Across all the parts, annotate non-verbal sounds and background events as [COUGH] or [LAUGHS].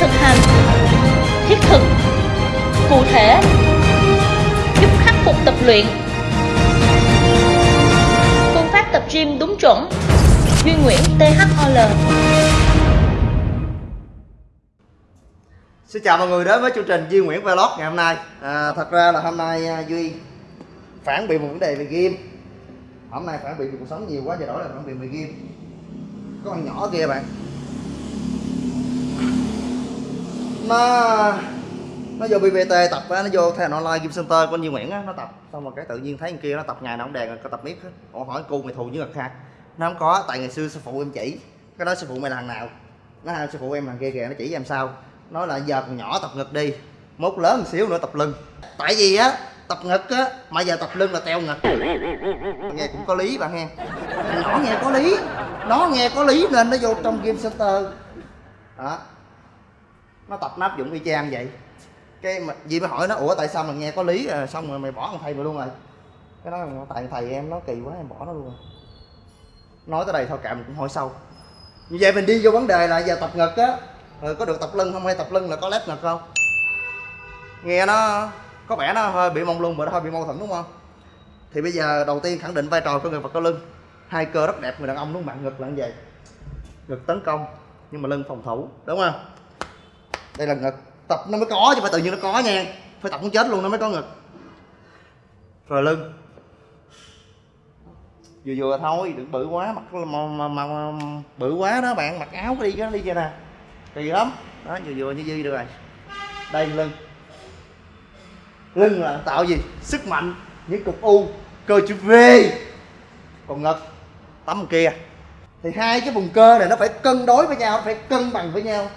thực hành thiết thực cụ thể giúp khắc phục tập luyện. Phương pháp tập gym đúng chuẩn. Duy Nguyễn THOL Xin chào mọi người đến với chương trình Duy Nguyễn Vlog ngày hôm nay. À, Thật ra là hôm nay à, Duy phản biện một vấn đề về game Hôm nay phản biện cuộc sống nhiều quá giờ đổi là phản biện về game Có con nhỏ kia bạn. Nó nó vô BBT tập á, nó vô theo online game center của anh Duy Nguyễn á, nó tập. Xong rồi cái tự nhiên thấy anh kia nó tập ngày nào cũng đèn có tập miết hết Ủa hỏi cu mày thù với ngực ha nó không có tại ngày xưa sư phụ em chỉ. Cái đó sư phụ mày là thằng nào? Nó sư phụ em thằng kia kìa nó chỉ em sao nói là giờ còn nhỏ tập ngực đi. Mốt lớn một xíu nữa tập lưng. Tại vì á tập ngực á mà giờ tập lưng là teo ngực. Nghe cũng có lý bạn nghe nhỏ nghe có lý. Nó nghe có lý nên nó vô trong game center. Đó nó tập nắp dụng y chang vậy. Cái mà gì mới hỏi nó ủa tại sao mà nghe có lý à, xong rồi mày bỏ thằng thầy mày luôn rồi. Cái đó tại thầy em nó kỳ quá em bỏ nó luôn rồi. Nói tới đây thôi kệ mình cũng hỏi sâu. Như vậy mình đi vô vấn đề là giờ tập ngực á. Rồi có được tập lưng không hay tập lưng là có lép ngực không? Nghe nó có vẻ nó hơi bị mông lung và nó hơi bị mâu thuẫn đúng không? Thì bây giờ đầu tiên khẳng định vai trò của người vật có lưng. Hai cơ rất đẹp người đàn ông đúng không bạn ngực là như vậy. Ngực tấn công nhưng mà lưng phòng thủ đúng không? Đây là ngực. Tập nó mới có chứ phải tự nhiên nó có nha. Phải tập muốn chết luôn nó mới có ngực. Rồi lưng. Vừa vừa thôi đừng bự quá mặc mà, mà, mà, mà bự quá đó bạn. Mặc áo đi cái đi chơi nè. Kỳ lắm. Đó vừa vừa như dư được rồi. Đây lưng. Lưng là tạo gì? Sức mạnh những cục u cơ chữ V. Còn ngực tấm kia. Thì hai cái vùng cơ này nó phải cân đối với nhau nó phải cân bằng với nhau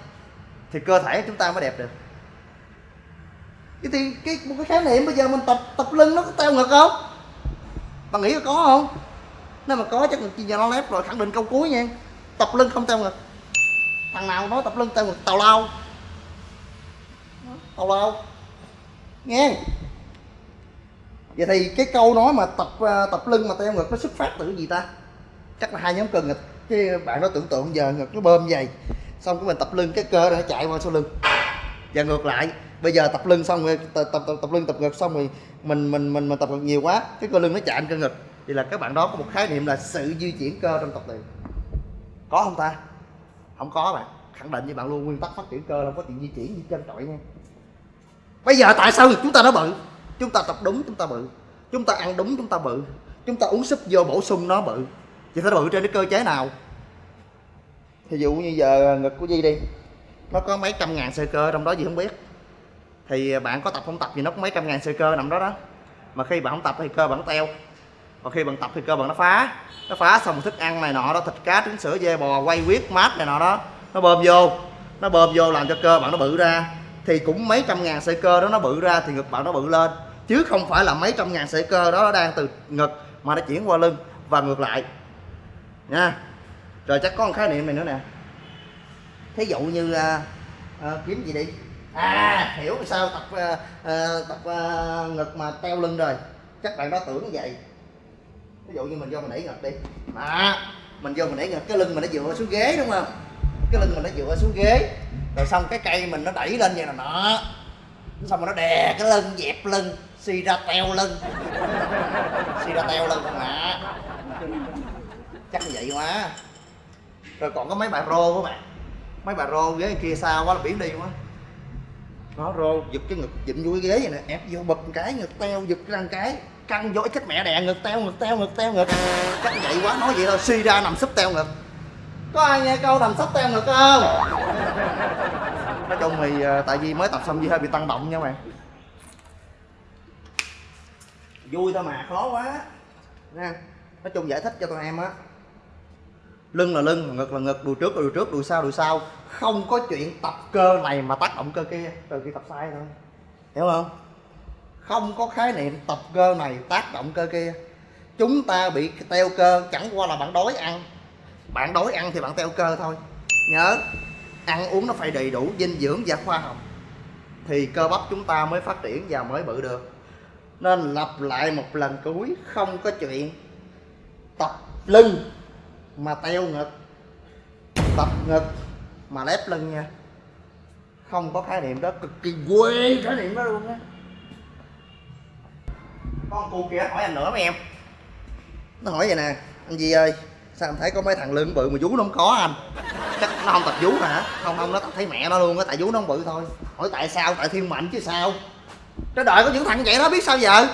thì cơ thể chúng ta mới đẹp được. Cái thì cái, một cái khái niệm bây giờ mình tập tập lưng nó có teo ngực không? Bạn nghĩ có không? Nếu mà có chắc chi cho nó lép rồi, khẳng định câu cuối nha. Tập lưng không teo ngực. Thằng nào nói tập lưng teo ngực? Tào lao. Tào lao. Nghe. Vậy thì cái câu nói mà tập ờ, tập lưng mà teo ngực nó xuất phát từ cái gì ta? Chắc là hai nhóm cơ ngực. Cái bạn nó tưởng tượng giờ ngực nó bơm dày xong cái mình tập lưng cái cơ nó chạy qua sau lưng. Và ngược lại bây giờ tập lưng xong rồi tập tập tập, tập lưng tập ngực xong rồi mình mình mình mình tập ngực nhiều quá cái cơ lưng nó chạy cơ ngực. Thì là các bạn đó có một khái niệm là sự di chuyển cơ trong tập luyện. Có không ta? Không có bạn. Khẳng định với bạn luôn nguyên tắc phát triển cơ là không có chuyện di chuyển như chân trọi nha. Bây giờ tại sao chúng ta nó bự? Chúng ta tập đúng chúng ta bự. Chúng ta ăn đúng chúng ta bự. Chúng ta uống súp vô bổ sung nó bự. Vậy phải bự trên cái cơ chế nào? Thí dụ như giờ ngực của Di đi, nó có mấy trăm ngàn sơ cơ trong đó gì không biết. Thì bạn có tập không tập thì nó có mấy trăm ngàn sơ cơ nằm đó đó. Mà khi bạn không tập thì cơ bạn nó teo. Còn khi bạn tập thì cơ bạn nó phá. Nó phá xong thức ăn này nọ đó, thịt cá, trứng sữa, dê bò, quay huyết mát này nọ đó, nó bơm vô. Nó bơm vô làm cho cơ bạn nó bự ra. Thì cũng mấy trăm ngàn sợi cơ đó nó bự ra thì ngực bạn nó bự lên. Chứ không phải là mấy trăm ngàn sợi cơ đó nó đang từ ngực mà nó chuyển qua lưng và ngược lại. Nha rồi chắc có một khái niệm này nữa nè. Thí dụ như à, à, kiếm gì đi? À hiểu sao tập à, à, tập à, ngực mà teo lưng rồi. Chắc bạn đó tưởng vậy. Ví dụ như mình vô mình đẩy ngực đi. Mà mình vô mình đẩy ngực cái lưng mình nó dựa xuống ghế đúng không? Cái lưng mình nó dựa xuống ghế. Rồi xong cái cây mình nó đẩy lên vậy là nọ, xong rồi nó đè cái lưng dẹp lưng xì ra teo lưng. [LAUGHS] Xì ra teo lưng mà. Chắc vậy quá rồi còn có mấy bà rô các bạn. Mấy bà rô ghế kia xa quá là biển đi quá. Nó rô giật cái ngực dịnh vô cái ghế vậy nè, ép vô bật cái, ngực teo, giật răng cái. Căng vô chết mẹ đè, ngực teo ngực teo ngực teo, ngực. Chắc vậy quá, nói vậy thôi, suy ra nằm sấp teo ngực. Có ai nghe câu nằm sấp teo ngực không? Nói chung thì ờ, tại vì mới tập xong gì hơi bị tăng động nha bạn. Vui thôi mà, khó quá. Nha, nói chung giải thích cho tụi em á lưng là lưng, ngực là ngực, đùi trước là đùi trước, đùi sau đùi sau. Không có chuyện tập cơ này mà tác động cơ kia, từ khi tập sai thôi. Hiểu không? Không có khái niệm tập cơ này, tác động cơ kia. Chúng ta bị teo cơ, chẳng qua là bạn đói ăn. Bạn đói ăn thì bạn teo cơ thôi. Nhớ, ăn uống nó phải đầy đủ dinh dưỡng và khoa học. Thì cơ bắp chúng ta mới phát triển và mới bự được. Nên lặp lại một lần cuối, không có chuyện tập lưng mà teo ngực, tập ngực, mà lép lưng nha. Không có khái niệm đó, cực kỳ quê khái niệm đó luôn á. Con cu kia hỏi anh nữa mấy em. Nó hỏi vậy nè, anh gì ơi, sao anh thấy có mấy thằng lưng bự mà vú nó không có à anh? Chắc nó không tập vú hả? Không không, nó tập thấy mẹ nó luôn á, tại vú nó không bự thôi. Hỏi tại sao, tại thiên mệnh chứ sao? Trái đời có những thằng vậy đó, biết sao giờ?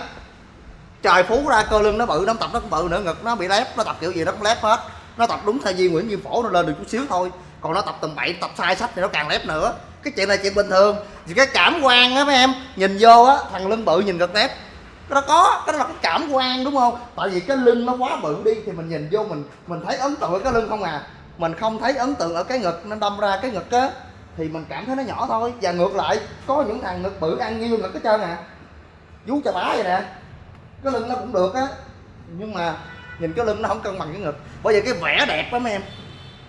Trời phú ra cơ lưng nó bự, nó tập, nó cũng bự nữa, ngực nó bị lép, nó tập kiểu gì nó cũng lép hết nó tập đúng thay vì nguyễn duy phổ, nó lên được chút xíu thôi. Còn nó tập tầm bậy tập sai sách thì nó càng lép nữa. Cái chuyện này chuyện bình thường. Thì cái cảm quan á, mấy em, nhìn vô á, thằng lưng bự nhìn ngực lép nó có, cái đó là cái cảm quan, đúng không? Tại vì cái lưng nó quá bự đi, thì mình nhìn vô mình mình thấy ấn tượng ở cái lưng không à. Mình không thấy ấn tượng ở cái ngực, nó đâm ra cái ngực á, thì mình cảm thấy nó nhỏ thôi. Và ngược lại, có những thằng ngực bự, ăn nhiêu ngực hết trơn à. Vú chà bá vậy nè. Cái lưng nó cũng được á. Nhưng mà nhìn cái lưng nó không cân bằng cái ngực. Bởi vì cái vẻ đẹp đó, mấy em,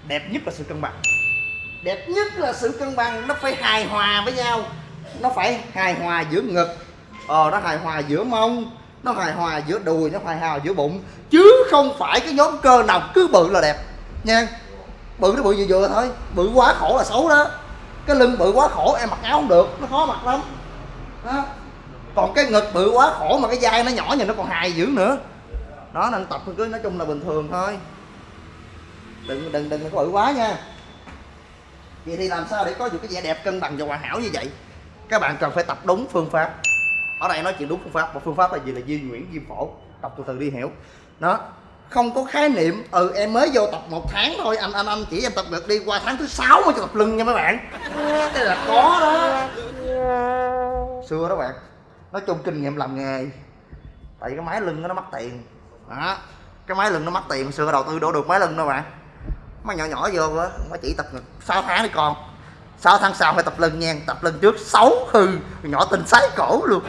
đẹp nhất là sự cân bằng. Đẹp nhất là sự cân bằng, nó phải hài hòa với nhau. Nó phải hài hòa giữa ngực. Ờ nó hài hòa giữa mông, nó hài hòa giữa đùi, nó hài hòa giữa bụng. Chứ không phải cái nhóm cơ nào cứ bự là đẹp. Nha, bự nó bự vừa vừa thôi. Bự quá khổ là xấu đó. Cái lưng bự quá khổ, em mặc áo không được. Nó khó mặc lắm. Đó. Còn cái ngực bự quá khổ mà cái vai nó nhỏ nhìn nó còn hài dữ nữa đó, nên tập cứ nói chung là bình thường thôi. Đừng đừng đừng có bự quá nha. Vậy thì làm sao để có được cái vẻ đẹp cân bằng và hoàn hảo như vậy? Các bạn cần phải tập đúng phương pháp. Ở đây nói chuyện đúng phương pháp, và phương pháp là gì là di nguyễn diêm phổ. Tập từ từ đi, hiểu. Nó không có khái niệm ừ em mới vô tập một tháng thôi, anh anh anh chỉ em tập được đi qua tháng thứ sáu mới cho tập lưng nha mấy bạn. Cái là có đó. Xưa đó bạn, nói chung kinh nghiệm làm nghề. Tại vì cái máy lưng nó mất tiền đó. Cái máy lưng nó mắc tiền xưa đầu tư đổ được máy lưng đâu bạn máy nhỏ nhỏ vô á mới chỉ tập ngực. 6 tháng đi con. 6 tháng sau phải tập lưng nha. Tập lưng trước xấu hư. Nhỏ tinh sái cổ luôn.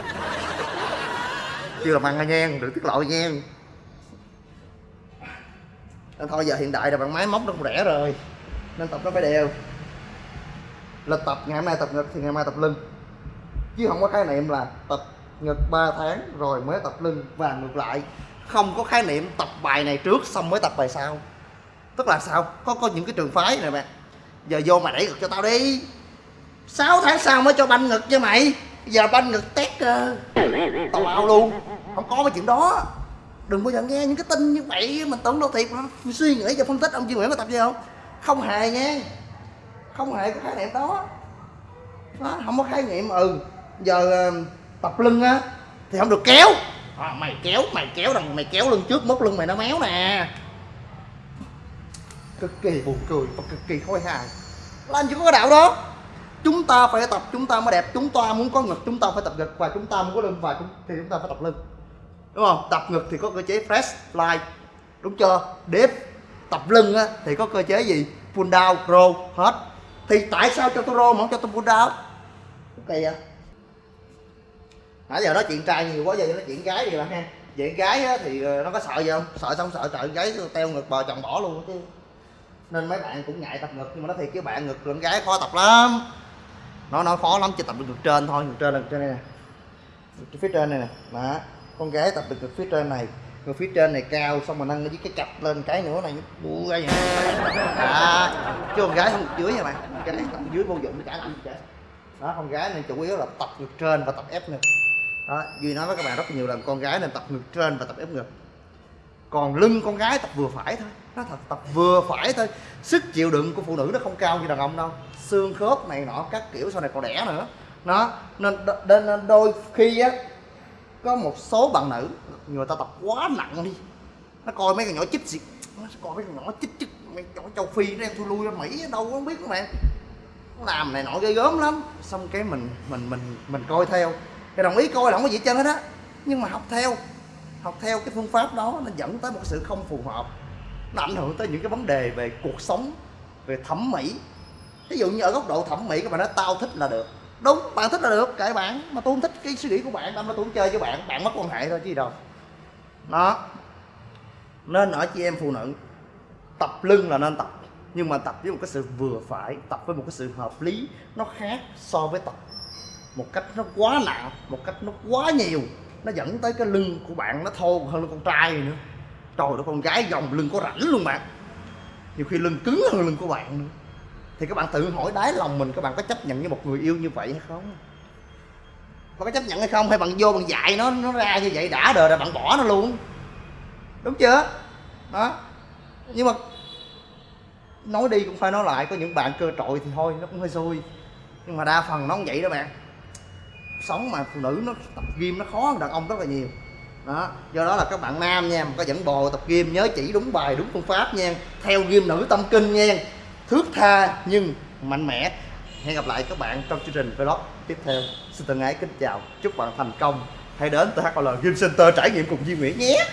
Chưa làm ăn nha đừng tiết lộ nha. Nên thôi, giờ hiện đại rồi, bạn máy móc nó cũng rẻ rồi. Nên tập nó phải đều. Lịch tập, ngày hôm nay tập ngực thì ngày mai tập lưng. Chứ không có khái niệm là tập ngực 3 tháng rồi mới tập lưng và ngược lại không có khái niệm tập bài này trước xong mới tập bài sau. Tức là sao? Có có những cái trường phái này bạn. Giờ vô mà đẩy ngực cho tao đi. 6 tháng sau mới cho banh ngực cho mày. Giờ banh ngực tét cơ tao ao luôn. Không có cái chuyện đó. Đừng bao giờ nghe những cái tin như vậy mình tưởng đâu thiệt mình suy nghĩ và phân tích ông Duy Nguyễn có tập gì không? Không hề nha. Không hề có khái niệm đó. Đó, không có khái niệm ừ giờ ờ, tập lưng á thì không được kéo à, mày kéo mày kéo đằng mày kéo lưng trước mốt lưng mày nó méo nè. Cực kỳ buồn cười và cực kỳ khôi hài làm gì có cái đạo đó. Chúng ta phải tập chúng ta mới đẹp chúng ta muốn có ngực chúng ta phải tập ngực và chúng ta muốn có lưng và chúng, thì chúng ta phải tập lưng. Đúng không? Tập ngực thì có cơ chế fresh fly đúng chưa? Dip tập lưng á, thì có cơ chế gì? Pull down row hết. Thì tại sao cho tôi row mà không cho tôi pull down? Ok vậy nãy giờ nói chuyện trai nhiều quá giờ nói chuyện gái đi bạn ha. Chuyện gái á, thì ờ, nó có sợ gì không? Sợ xong sợ trời gái teo ngực bờ chồng bỏ luôn chứ. Nên mấy bạn cũng ngại tập ngực nhưng mà nó thì cái bạn ngực con gái khó tập lắm. Nó nó khó lắm chỉ tập được ngực trên thôi ngực trên là ngực trên này nè. Ngực phía trên này nè. Đó con gái tập được ngực phía trên này. Ngực phía trên này cao xong mà nâng với cái cặp lên cái nữa này bu ra vậy. À, chứ con gái không ngực dưới nha bạn. Con gái tập dưới vô dụng cả làm gì cả đó con gái nên chủ yếu là tập ngực trên và tập ép ngực đó duy nói với các bạn rất nhiều lần con gái nên tập ngực trên và tập ép ngực. Còn lưng con gái tập vừa phải thôi. Nó thật tập vừa phải thôi. Sức chịu đựng của phụ nữ nó không cao như đàn ông đâu. Xương khớp này nọ các kiểu sau này còn đẻ nữa. Nó nên, nên, đôi khi á có một số bạn nữ người ta tập quá nặng đi. Nó coi mấy con nhỏ chích gì. Nó coi mấy con nhỏ chích chích mấy nhỏ châu phi nó em thui lui ra mỹ đâu có không biết các bạn nó làm này nọ ghê gớm lắm. Xong cái mình mình mình mình coi theo thì đồng ý coi là không có gì chân hết á. Nhưng mà học theo học theo cái phương pháp đó nó dẫn tới một sự không phù hợp. Nó ảnh hưởng tới những cái vấn đề về cuộc sống, về thẩm mỹ. Ví dụ như ở góc độ thẩm mỹ, các bạn nói tao thích là được. Đúng, bạn thích là được, kệ bạn. Mà tôi không thích cái suy nghĩ của bạn đâm ra tôi không chơi với bạn bạn mất quan hệ thôi chứ gì đâu. Đó. Nên ở chị em phụ nữ, tập lưng là nên tập. Nhưng mà tập với một cái sự vừa phải, tập với một cái sự hợp lý, nó khác so với tập một cách nó quá nặng, một cách nó quá nhiều, nó dẫn tới cái lưng của bạn nó thô hơn lưng con trai nữa. Trời ơi, con gái dòng lưng có rảnh luôn bạn. Nhiều khi lưng cứng hơn lưng của bạn nữa. Thì các bạn tự hỏi đáy lòng mình, các bạn có chấp nhận với một người yêu như vậy hay không? Có chấp nhận hay không? Hay bạn vô bạn dạy nó nó ra như vậy, đã đời rồi bạn bỏ nó luôn. Đúng chưa? Đó. Nhưng mà nói đi cũng phải nói lại, có những bạn cơ trội thì thôi, nó cũng hơi xui. Nhưng mà đa phần nó không vậy đó bạn sống mà phụ nữ nó tập gym nó khó hơn đàn ông rất là nhiều. Đó, do đó là các bạn nam nha, mà có dẫn bò tập gym nhớ chỉ đúng bài, đúng phương pháp nha. Theo gym nữ tâm kinh nha, thước tha nhưng mạnh mẽ. Hẹn gặp lại các bạn trong chương trình vlog tiếp theo. Xin thân ái kính chào, chúc bạn thành công. Hãy đến THL Gym Center trải nghiệm cùng Duy Nguyễn nhé.